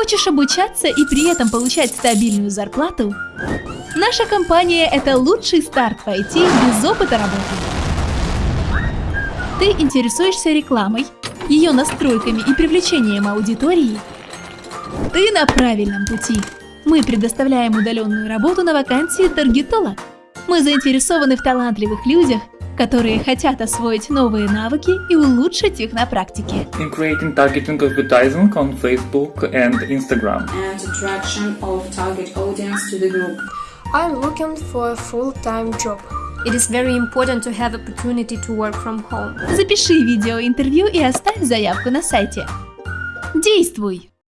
Хочешь обучаться и при этом получать стабильную зарплату? Наша компания – это лучший старт пойти без опыта работы. Ты интересуешься рекламой, ее настройками и привлечением аудитории? Ты на правильном пути. Мы предоставляем удаленную работу на вакансии таргетолог. Мы заинтересованы в талантливых людях, которые хотят освоить новые навыки и улучшить их на практике. in creating targeting advertising on Facebook and Instagram. and attraction of target audience to the group. I'm looking for a full-time job. It is very important to have opportunity to work from home. Запиши видеоинтервью и оставь заявку на сайте. Действуй!